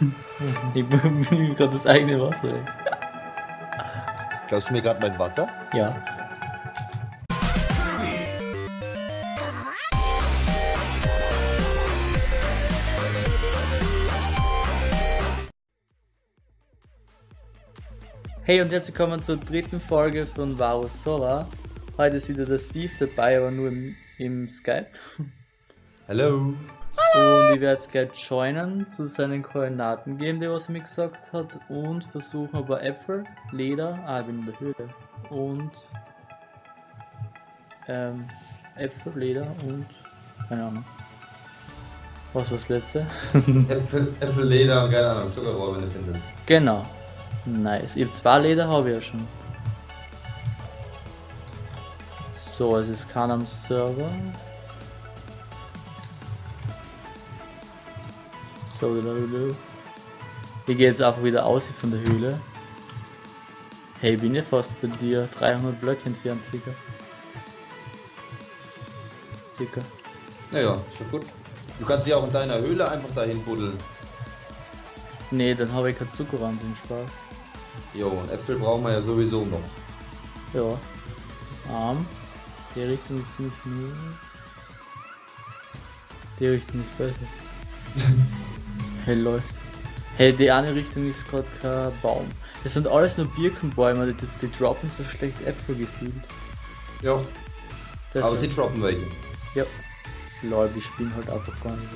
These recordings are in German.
Ich nehme gerade das eigene Wasser weg. Klaust du mir gerade mein Wasser? Ja. Hey und herzlich willkommen zur dritten Folge von Varus Solar. Heute ist wieder der Steve dabei, aber nur im, im Skype. Hallo. Und ich werde jetzt gleich joinen, zu seinen Koordinaten geben, die was er mir gesagt hat, und versuchen paar Äpfel, Leder, ah, ich bin in der Höhle, und ähm, Äpfel, Leder und keine Ahnung. Was war das letzte? Äpfel, Äpfel, Leder und keine Ahnung, Zuckerrohr, wenn du findest. genau. Nice. Ich habe zwei Leder, habe ich ja schon. So, es ist keiner am Server. So, gehe jetzt auch wieder aus von der Höhle. Hey, bin ich fast bei dir. 300 Blöcke entfernt, circa. Circa. Naja, ist schon gut. Du kannst dich auch in deiner Höhle einfach dahin buddeln. Nee, dann habe ich keinen Zucker an den Spaß. Jo, und Äpfel brauchen wir ja sowieso noch. Ja. Arm. Die Richtung ist ziemlich null. Die Richtung ist besser. hey, läuft. Hey, die eine Richtung ist gerade kein Baum. Das sind alles nur Birkenbäume, die, die, droppen so schlecht Äpfel gefühlt. Ja, Das aber sie droppen welche. Ja. Lol, die spielen halt einfach gar nicht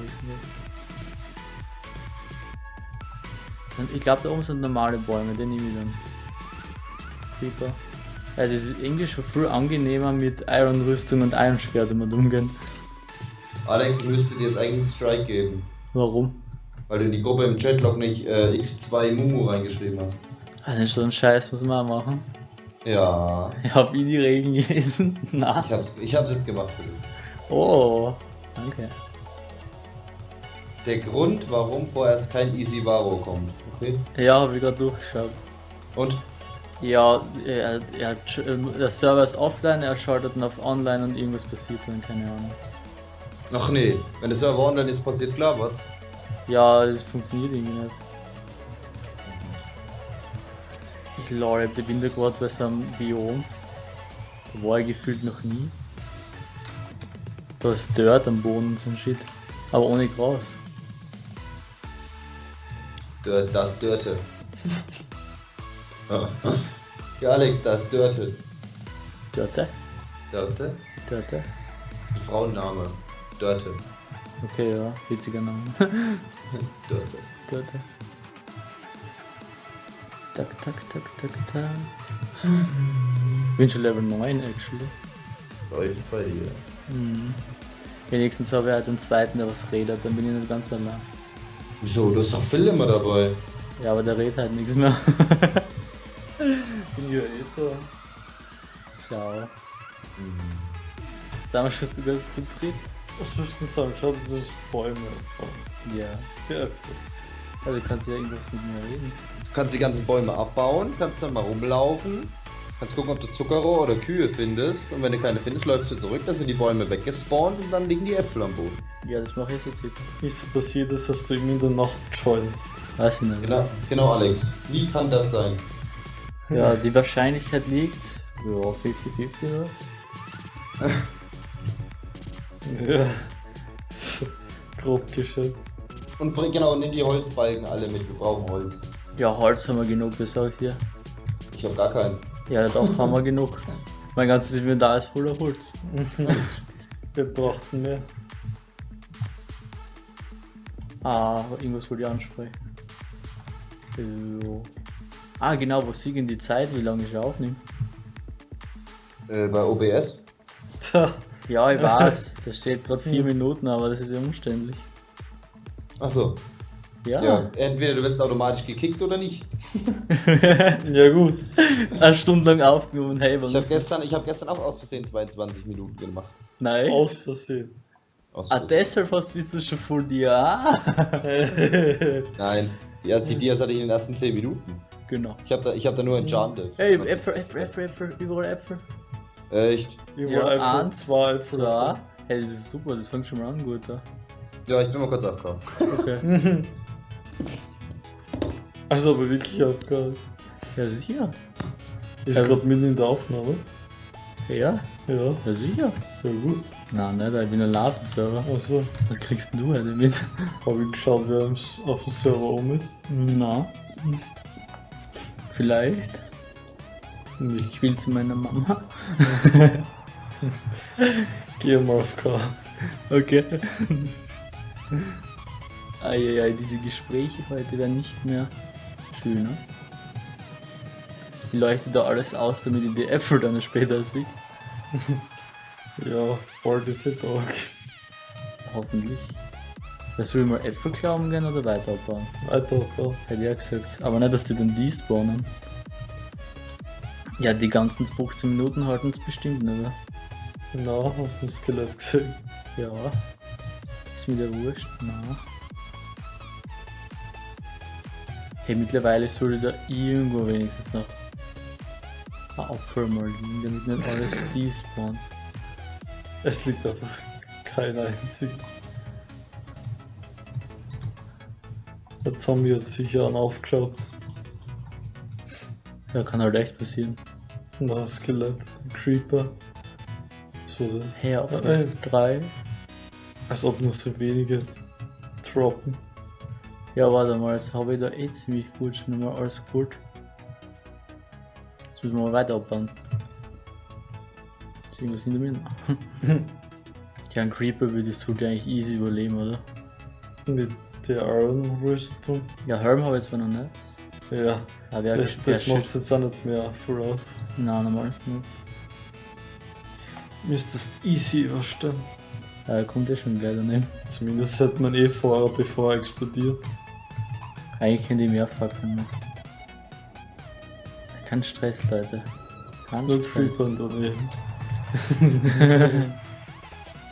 Ich glaube, da oben sind normale Bäume, den nehme ich dann. Creeper. Also es ist irgendwie schon viel angenehmer mit Iron-Rüstung und Iron-Schwert damit umgehen. Alex, müsste dir jetzt eigentlich einen Strike geben. Warum? Weil du in die Gruppe im Chatlog nicht äh, X2 Mumu reingeschrieben hast. Also so ein Scheiß muss man auch machen. Ja, Ich habe ich die Regeln gelesen. Na. ich hab's, ich hab's jetzt gemacht für dich. Oh. Danke. Der Grund, warum vorerst kein Easy Varo kommt. Okay? Ja, habe ich gerade durchgeschaut. Und? Ja, er, er, ähm, der Server ist offline, er schaltet dann auf online und irgendwas passiert dann, keine Ahnung. Ach nee, wenn der Server online ist, passiert klar was. Ja, das funktioniert irgendwie nicht. Ich lol, ich bin da gerade bei so einem Biom. Da war ich gefühlt noch nie. Da ist Dirt am Boden und so ein Shit. Aber ohne Gras. Dör- Das Dörte. ja, Alex, das Dörte. Dörte? Dörte? Dörte? Das ist ein Frauenname. Dörte. Okay, ja, witziger Name. Dörte. Dörte. Tak, tak, tak, tak, tak. Bin schon Level 9 actually. Läuft bei dir. Mhm. Wenigstens habe ich halt den zweiten, der was redet, dann bin ich nicht ganz allein. Wieso? Du hast doch Phil immer dabei. Ja, aber der redet halt nichts mehr. bin ja eh so. Schau. Jetzt sind wir schon sogar zu dritt. Schau, das ist Bäume. Ja. Ja, Also kannst du ja irgendwas mit mir reden. Du kannst die ganzen Bäume abbauen, kannst dann mal rumlaufen, kannst gucken, ob du Zuckerrohr oder Kühe findest. Und wenn du keine findest, läufst du zurück, dann sind die Bäume weggespawnt und dann liegen die Äpfel am Boden. Ja, das mache ich jetzt circa. Nicht so passiert ist, dass du ihm in der Nacht joinst. Weiß ich nicht. Genau, genau, Alex. Wie kann das sein? Ja, die Wahrscheinlichkeit liegt. Ja, 50-50 oder? Ja. So, grob geschätzt. Und bring genau, nimm die Holzbalken alle mit, wir brauchen Holz. Ja, Holz haben wir genug, das sag ich dir. Ich habe gar keins. Ja, doch, haben wir genug. Mein ganzes Inventar ist voller Holz. Wir brauchten mehr. Ah, irgendwas wollte ich ansprechen. So. Ah, genau, wo sieht denn die Zeit, wie lange ich aufnehme? Äh, bei OBS? Ja, ich weiß, da steht gerade vier Minuten, aber das ist ja umständlich. Achso. Ja, Ja, entweder du wirst automatisch gekickt oder nicht. ja gut. eine Stunde lang aufgenommen, hey, was Ich habe ist das? gestern, ich hab gestern auch aus Versehen 22 Minuten gemacht. Nein. Aus Versehen. Aus Ah, deshalb hast bist du schon voll dir. Ah. Nein, die, die Dias hatte ich in den ersten 10 Minuten. Genau. Ich habe da, ich hab da nur enchanted. Hey, Äpfel, Äpfel, Äpfel, Äpfel, überall Äpfel. Echt? Überall Ja, eins, zwei, Zwei. Hey, das ist super, das fängt schon mal an gut da. Ja, ich bin mal kurz aufgekommen. Okay. Also aber wirklich Abgas. Ja, sicher. Ist Ja. gerade mitten in der Aufnahme. Ja, Ja, ja, sicher. ja gut. Nein, nicht, ich bin ein Ladenserver. Also Was kriegst denn du heute mit? habe ich geschaut, wer auf dem Server um ist. Na. Vielleicht. Ich will zu meiner Mama. gehe mal auf K. Okay. Eieiei, diese Gespräche heute werden nicht mehr schöner. Ich leuchte da alles aus, damit ich die Äpfel dann später sehe. Ja, bald ist der Tag. Hoffentlich. Ja, soll ich mal Äpfel klauen gehen oder weiter abbauen? Weiter K. Hätte ich auch gesagt. Aber nicht, dass die dann die spawnen. Ja, die ganzen 15 Minuten halten es bestimmt nicht mehr. Na, hast du ein Skelett gesehen? Ja. Ist mir der wurscht? Na. Hey, mittlerweile sollte da irgendwo wenigstens noch ein Apfel mal liegen, damit nicht alles despawnt. Es liegt einfach kein einziger. Der Zombie hat sicher einen aufgeklappt. Ja, kann halt echt passieren. Und ein Skelett, ein Creeper. So, das. Hey, Apfel. ey. Drei. Als ob nur so wenige droppen. Ja, warte mal, jetzt habe ich da eh ziemlich gut schon mal alles gut. Jetzt müssen wir mal weiter abbauen. Ist irgendwas in der Mitte? ja, ein Creeper würde das sollte eigentlich easy überleben, oder? Mit der Iron-Rüstung. Ja, Helm habe ich zwar noch nicht. Ja, Aber wer das, das macht jetzt auch nicht mehr voraus. Nein, normal nicht. Müsstest easy überstehen. Ja, kommt ja schon gleich daneben. Zumindest hätte man eh vorher, bevor er explodiert. Eigentlich könnte ich mehr Fackeln mit. Kein Stress, Leute. Kein Nur Stress. Daneben.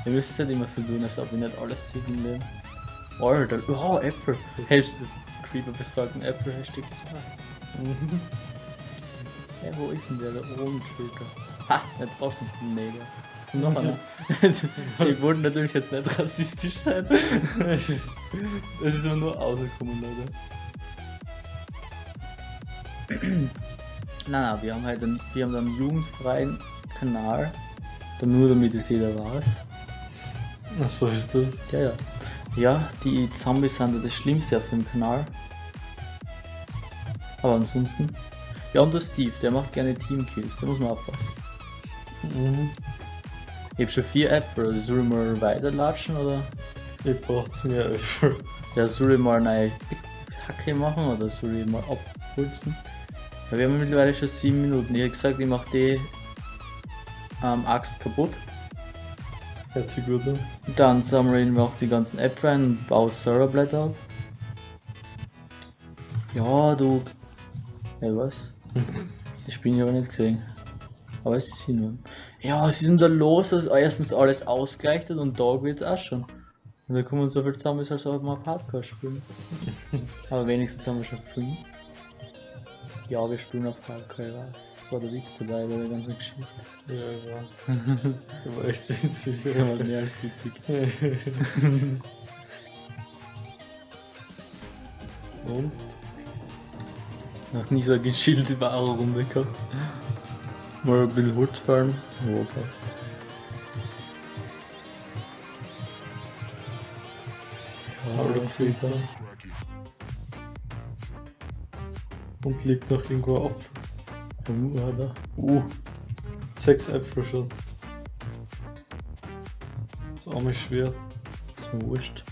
Ihr müsst nicht immer so tun, als ob ich nicht alles sieht im Leben. Alter, oh, Äpfel. Hashtag Creeper besorgen Äpfel, Hashtag 2. Mhm. Ja, wo ist denn der da oben, Schulter? Ha, der braucht uns mega. Und noch einer. ich wollte natürlich jetzt nicht rassistisch sein. Es ist aber nur rausgekommen, Leute. Nein, nein, wir haben halt einen, wir haben einen jugendfreien Kanal. Da nur damit es jeder weiß. Ach, so ist das. Ja, ja. Ja, die Zombies sind ja das Schlimmste auf dem Kanal. Aber ansonsten. Ja, und der Steve, der macht gerne Teamkills, da muss man aufpassen. Mhm. Ich hab schon vier Äpfel, soll ich mal weiterlatschen oder? Ich braucht's mehr Äpfel. Ja, soll ich mal eine Hacke machen oder soll ich mal abpulzen? Ja, wir haben mittlerweile schon sieben Minuten. Ich hab gesagt, ich mach die ähm, Axt kaputt. Hört sich gut an. Dann sammeln wir auch die ganzen Äpfel ein und baue Serverblätter ab. Ja, du. Hey, was? Das bin ich aber nicht gesehen. Aber es ist hin. Ja, was ist denn da los, dass erstens alles ausgleichtet und da geht's auch schon. Und da kommen so viel zusammen, als ob wir auf Hardcore spielen. aber wenigstens haben wir schon fünf. Ja, wir spielen auf Hardcore, ich weiß. Das war der Witz dabei bei der ganzen Geschichte. Ja, ja. Das war echt witzig. Das war mehr als witzig. Und? Noch nie so eine gechillte wahre Runde gehabt. Mal ein bisschen Holz fahren. Oh, passt. Creeper. Und liegt noch irgendwo ein Apfel. Hat er. Uh, sechs Äpfel schon. Das arme Schwert. Ist mir wurscht.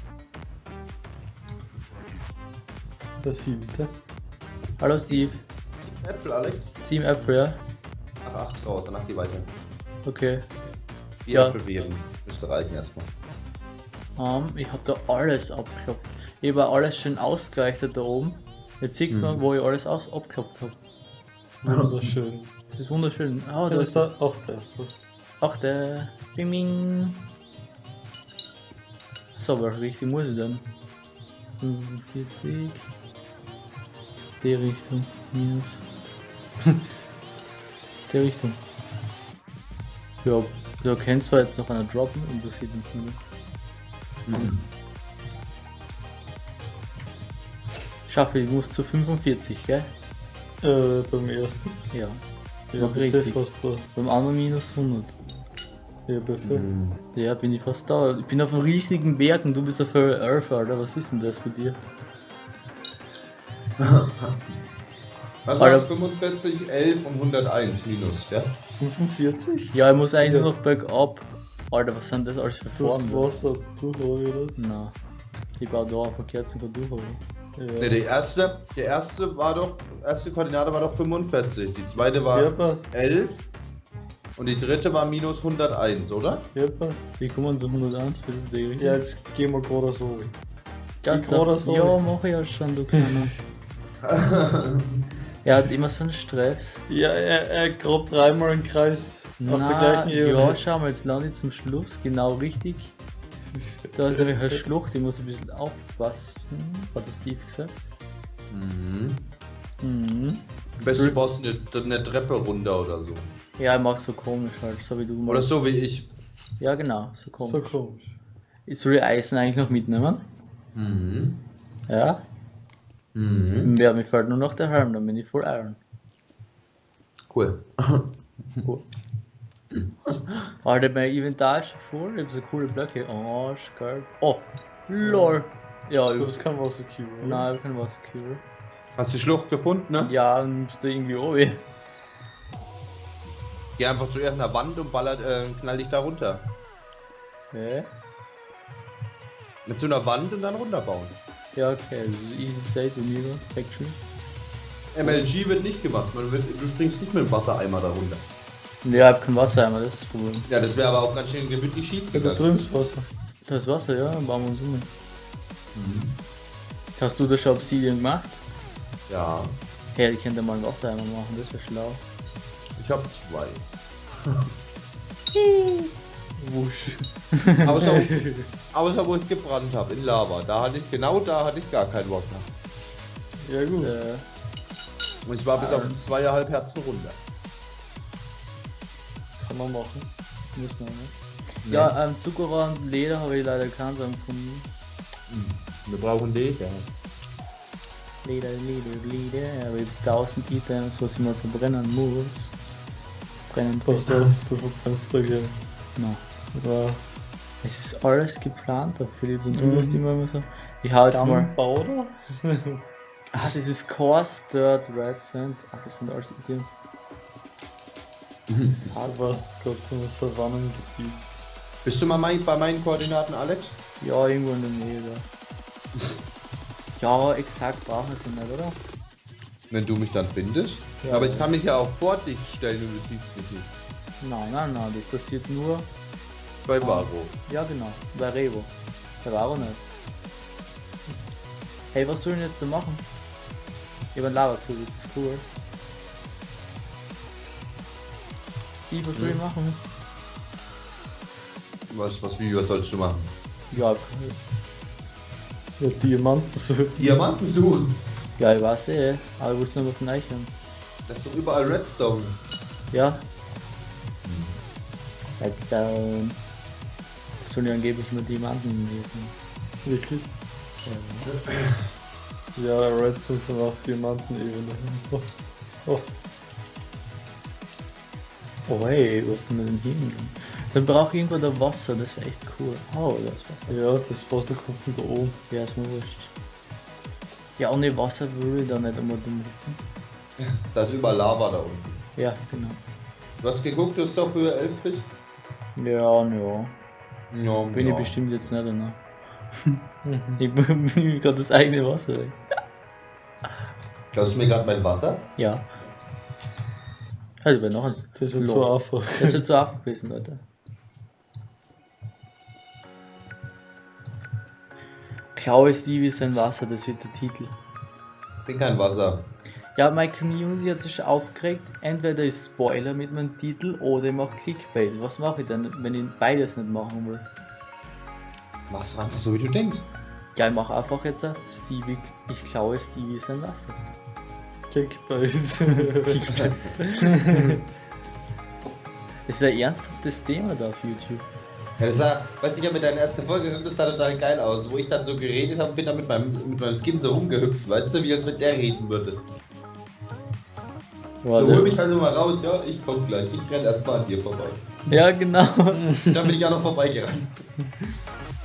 Der siebte. Hallo Steve. Äpfel, Alex? Sieben Äpfel, ja? Ach, acht raus, danach die weiter. Okay. Vier Ja. Äpfel jeden. Müsste reichen erstmal. Ähm, ich hab da alles abgeklopft. Ich habe alles schön ausgereichtet da oben. Jetzt sieht man, Mhm. wo ich alles aus abgeklopft habe. Wunderschön. Das ist wunderschön. Ah, Da da ist da auch der Äpfel. Ach, der. Bing, bing. So, welche Richtung muss ich denn? 45. Die Richtung. Minus. Die Richtung. Ja, da kann zwar jetzt noch einer droppen, interessiert uns nicht. Schaffe, ich muss zu 45, gell? Äh, beim ersten. Ja. Ja, bist du richtig. fast da. Beim anderen minus 100. Ja, perfekt. Mhm. Ja, bin ich fast da. Ich bin auf einem riesigen Berg und du bist auf Earth, Alter. Was ist denn das für dir? Was war's? 45, 11 und 101 minus, ja? 45? Ja, ich muss eigentlich Ja. nur noch bergab. Alter, was sind das alles für Durchs Formen? Wasser durch, oder? Na. Ich baue da auf Kerzen von durch, oder? Ja. Ne, die erste, die erste war doch, erste Koordinate war doch 45, die zweite war Ja, passt. 11 und die dritte war minus 101, oder? Ja, passt. Wie kommen so 101 für die Ja, jetzt gehen wir gerade so. ja, ich gerade so. Ja, mach ich ja schon, du Kleiner. er hat immer so einen Stress. Ja, er, er grabt dreimal im Kreis auf der Na, gleichen Ebene. ja, schau mal, jetzt lande ich zum Schluss, genau richtig. Da ist nämlich eine Schlucht, ich muss ein bisschen aufpassen, hat der Steve gesagt. Mhm. Mhm. Am besten du baust eine, eine Treppe runter oder so. Ja, ich mach so komisch halt, so wie du Oder machst. so wie ich. Ja, genau, so komisch. So komisch. Ich soll die Eisen eigentlich noch mitnehmen? Mhm. Ja. Mhm. Ja, mir fällt nur noch der Helm, dann bin ich voll Iron. Cool. Alter, mein Inventar ist schon voll, ich hab so coole Blöcke. Oh, geil. Oh, lol. Ja, Du ich hast kein Wasser Cube, oder? Nein, ich hab kein Wasserkübel. Hast du die Schlucht gefunden, ne? Ja, dann bist du irgendwie oben. Geh einfach zu irgendeiner Wand und ballert, äh, knall dich da runter. Okay. Mit so einer Wand und dann runterbauen. Ja, okay, also easy state und mir Factory. MLG wird nicht gemacht. Man wird, du springst nicht mit dem Wassereimer da runter. Ja, ich hab kein Wasser einmal, das ist das Problem. Ja, das wäre aber auch ganz schön gemütlich schief Ja, da drüben ist Wasser. Da ist Wasser, ja, dann bauen wir uns um. Hast du das schon Obsidian gemacht? Ja, Hey, ich könnte mal einen Wassereimer machen, das wäre schlau. ich habe zwei. Wusch. Außer, außer wo ich gebrannt habe, in Lava. Da hatte ich, genau da hatte ich gar kein Wasser. Ja, gut. Äh, Und ich war bis auf zweieinhalb Herzen runter. Kann man machen. muss man, ne? Ja, ähm, Zuckerrohr und Leder habe ich leider keinen Samen gefunden. Wir brauchen Leder. Leder, Leder, Leder, aber ich hab 1000 Items, was ich mal verbrennen muss. Brennen auf, du verbrennst da gleich. Na, Ja. es ist alles geplant, da Philipp und du Mhm. musst immer immer so. Ich hau jetzt mal. Gunpowder? Ah, das ist Coarse Dirt, Red Sand. Ach, das sind alles Items. Du warst gerade so ein Savannengebiet. Bist du mal mein, bei meinen Koordinaten, Alex? Ja, irgendwo in der Nähe da. Ja, exakt brauchen wir sie nicht, oder? Wenn du mich dann findest. Ja. Aber ich kann mich ja auch vor dich stellen und du siehst mich nicht. Nein, nein, nein, das passiert nur. Bei Varo. Ja, genau, bei Revo. Der war auch nicht. Hey, was sollen wir jetzt da machen? Ich hab einen Lava-Kugel, das ist cool. Die, was soll ich machen? Was, was, wie, was sollst du machen? Ja, Ja, Diamanten so. Diamanten suchen. ja, ich weiß eh, aber ich wollte nur von euch haben. Das ist doch überall Redstone. Ja. Like sollen ja angeblich nur Diamanten lesen. Wirklich? Ja, Redstone sind auf Diamantenebene. Oh. Oh. Oh hey, was ist denn mit dem hin? Dann brauche ich irgendwo da Wasser, das wäre echt cool. Oh, das Wasser. Ja, das Wasser kommt von da oben. Ja, ist mir wurscht. Ja, ohne Wasser würde ich da nicht einmal dumm. Da ist überall Lava da unten. Ja, genau. Du hast geguckt, dass du auf Höhe 11 bist? Ja, ja. Ja, Bin ja. ich bestimmt jetzt nicht, ne? ich nehme gerade das eigene Wasser weg. Klaust du mir gerade mein Wasser? Ja. Also, bei noch eins. Das wird so einfach. Das wird so einfach gewesen, Leute. Klaue Stevie sein Wasser, das wird der Titel. Ich bin kein Wasser. Ja, meine Community hat sich aufgeregt, entweder ist Spoiler mit meinem Titel oder ich mache Clickbait. Was mache ich denn, wenn ich beides nicht machen will? Machst du einfach so, wie du denkst. Ja, ich mache einfach jetzt ein Stevie, ich klaue Stevie sein Wasser. Checkbait. Das ist ein ernsthaftes Thema da auf YouTube. Ja, das sah, weißt du, ich habe mir deine erste Folge geguckt, das sah total geil aus, wo ich dann so geredet habe, bin dann mit meinem, mit meinem Skin so rumgehüpft, weißt du, wie als mit der reden würde. So, hol Warte. mich also mal raus, ja, ich komm gleich, ich renn erstmal an dir vorbei. Ja, genau. Dann bin ich auch noch vorbeigerannt.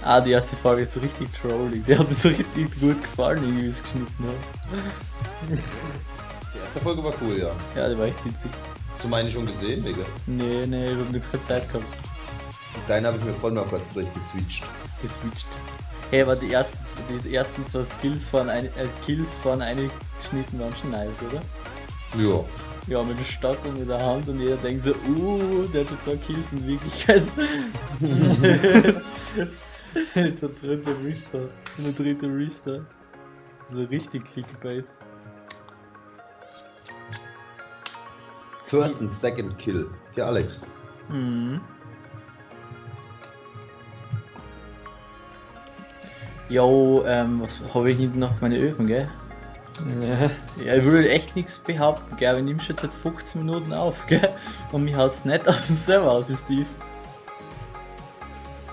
Ah, die erste Folge ist so richtig trollig. Die hat mir so richtig gut gefallen, wie es geschnitten hat. Die erste Folge war cool, ja. Ja, die war echt witzig. Hast du meine schon gesehen, Digga? Nee, nee, ich hab nur keine Zeit gehabt. Deine habe ich mir voll mal kurz durchgeswitcht. Geswitcht. Hey, aber die ersten, die ersten zwei Skills von ein, äh, Kills von eingeschnitten waren schon nice, oder? Ja. Ja, mit dem Stock und mit der Hand und jeder denkt so, uh, der hat schon zwei Kills in Wirklichkeit. Der dritte Restart. Und der dritte Restart. So richtig Clickbait. First and second kill. Ja, Alex. Mhm. Jo, ähm, was habe ich hinten noch? Meine Öfen, gell? Ja. Ja, ich würde echt nichts behaupten, gell? Wir nehmen schon seit 15 Minuten auf, gell? Und mich haut's nicht aus dem Server aus, Steve.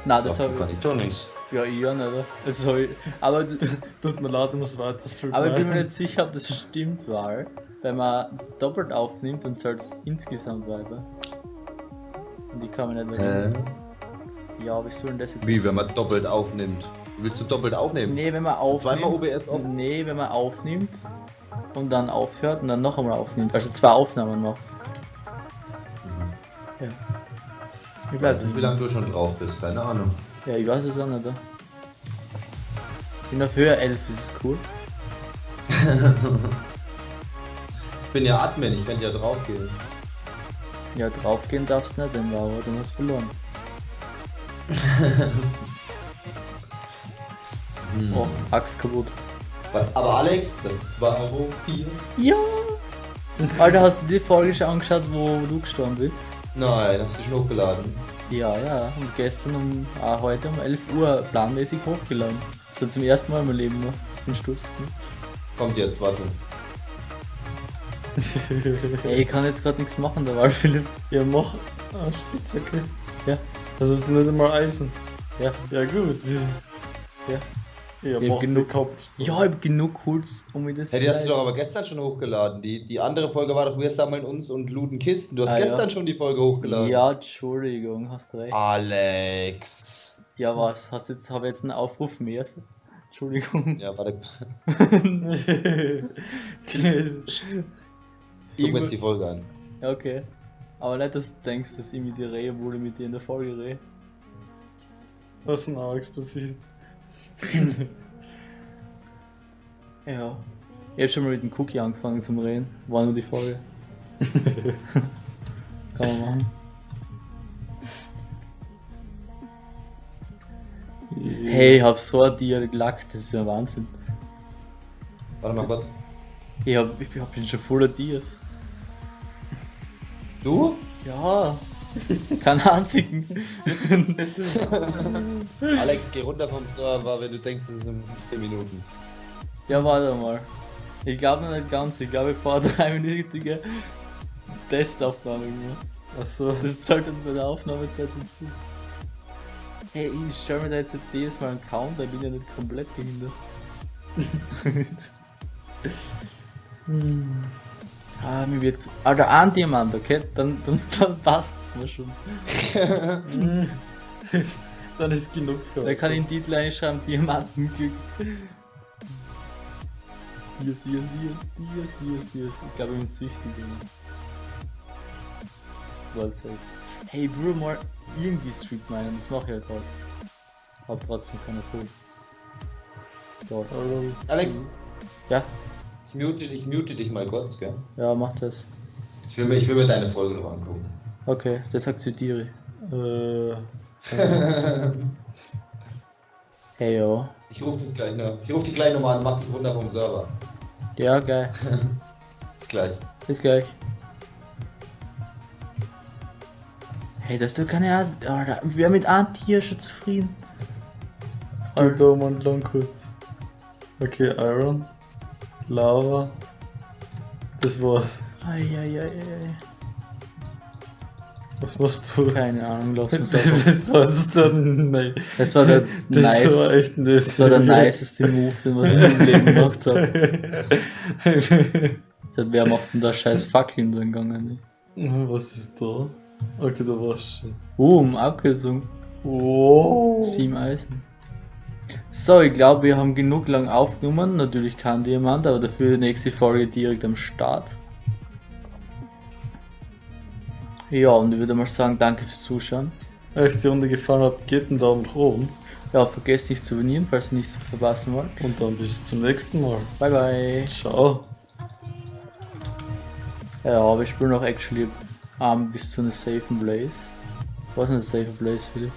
Nein, das habe kann ich doch nichts. ich. Ja, ich auch nicht, ich. Aber, Tut mir leid, ich muss weiter streamen. aber ich bin mir nicht sicher, ob das stimmt, weil, wenn man doppelt aufnimmt, dann zählt es insgesamt weiter. Und die kann man nicht mehr. Hä? Ja, wie soll denn das jetzt? Wie, wenn man doppelt aufnimmt? Willst du doppelt aufnehmen? Nee, wenn man aufnimmt. zweimal OBS auf? Nee, wenn man aufnimmt und dann aufhört und dann noch einmal aufnimmt. Also zwei Aufnahmen macht. Ja. Ich Ich weiß nicht, wie lange du schon drauf bist, keine Ahnung. Ja, ich weiß es auch nicht. Ich bin auf Höhe 11, ist es cool. Ich bin ja Admin, ich kann ja draufgehen. Ja, draufgehen darfst du nicht, denn Laura, du hast verloren. Hm. Oh, Axt kaputt. Aber Alex, das war Euro 4. Ja! Alter, hast du die Folge schon angeschaut, wo du gestorben bist? Nein, hast du schon hochgeladen. Ja, ja. Und gestern um, ah, heute um 11 Uhr planmäßig hochgeladen. Das hat zum ersten Mal in meinem Leben gemacht. Ich bin stolz. Kommt jetzt, warte. Ey, ich kann jetzt gerade nichts machen, da war Philipp. Ja, mach. Ah, Spitzhacke. Ja. Das ist nicht einmal Eisen. Ja. Ja, gut. Ja. Ja, Ich hab genug- gehabt. Ja, ich hab genug Holz, um mir das Hey, die hast du doch aber gestern schon hochgeladen. Die, die andere Folge war doch, wir sammeln uns und looten Kisten. Du hast Ah, gestern ja. schon die Folge hochgeladen. Ja, Entschuldigung, hast recht. Alex. Ja, was? Hast jetzt, habe jetzt einen Aufruf mehr? Entschuldigung. Ja, warte. Ja. Guck mir jetzt die Folge an. Ja, okay. Aber nicht, dass du denkst, dass ich mit dir rede, obwohl ich mit dir in der Folge rede. Was ist denn Alex passiert? Ja. Ich hab schon mal mit dem Cookie angefangen zum Reden. War nur die Folge. Kann man machen. Hey, ich hab so ein Tier gelackt, das ist ja Wahnsinn. Warte mal kurz. Ich hab, ich hab schon voller Tiers. Du? Ja. Keinen einzigen. Alex, geh runter vom Server, wenn du denkst, es sind 15 Minuten. Ja, warte mal. Ich glaube noch nicht ganz. Ich glaube, ich fahre dreiminütige Testaufnahme gemacht. Achso. Das zahlt dann bei der Aufnahmezeit hinzu. Hey, ich stelle mir da jetzt jedes Mal einen Counter, ich bin ja nicht komplett behindert. Ah, mir wird. Alter, ein Diamant, okay? Dann, dann, dann passt's mir schon. Dann ist genug Da kann ich den Titel einschreiben, Diamantenglück. Dias, Dias, Dias, Dias, Dias, Dias. Ich glaube, ich bin süchtig. World Hey, ich würde mal irgendwie Street meinen, das mache ich halt halt. Hab trotzdem keine Kohle. Alex, Ja, mute, ich mute dich mal kurz, gell? ja, mach das. Ich will mir, ich will mir deine Folge noch angucken. Okay, das akzeptiere ich. Äh, Hey, yo. Ich rufe dich gleich noch. Ich rufe dich gleich nochmal an, mach dich runter vom Server. Ja, geil. Bis gleich. Bis gleich. Hey, das ist doch keine Art. Alter, wer mit einem Tier schon zufrieden? Alter, mal lang kurz. Okay, Iron. Lava. Das war's. Eieiei. Was machst du? Keine Ahnung, lass uns einfach. Das war jetzt der. Nein. Das war der Das nice. war echt. Das war der niceste Move, den wir in meinem Leben gemacht haben. Seit wer macht denn da scheiß Fackeln drin gegangen? Was ist da? Okay, da war's schon. Boom, Abkürzung. Oh. Sieben Eisen. So, ich glaube, wir haben genug lang aufgenommen. Natürlich kein Diamant, aber dafür die nächste Folge direkt am Start. Ja, und ich würde mal sagen, danke fürs Zuschauen. Wenn euch die Runde gefallen hat, gebt einen Daumen nach oben. Ja, vergesst nicht zu abonnieren, falls ihr nichts verpassen wollt. Und dann bis zum nächsten Mal. Bye bye. Ciao. Ja, aber ich spiele noch actually um, bis zu einer safen Blaze. Was ist eine safe Blaze, Philipp?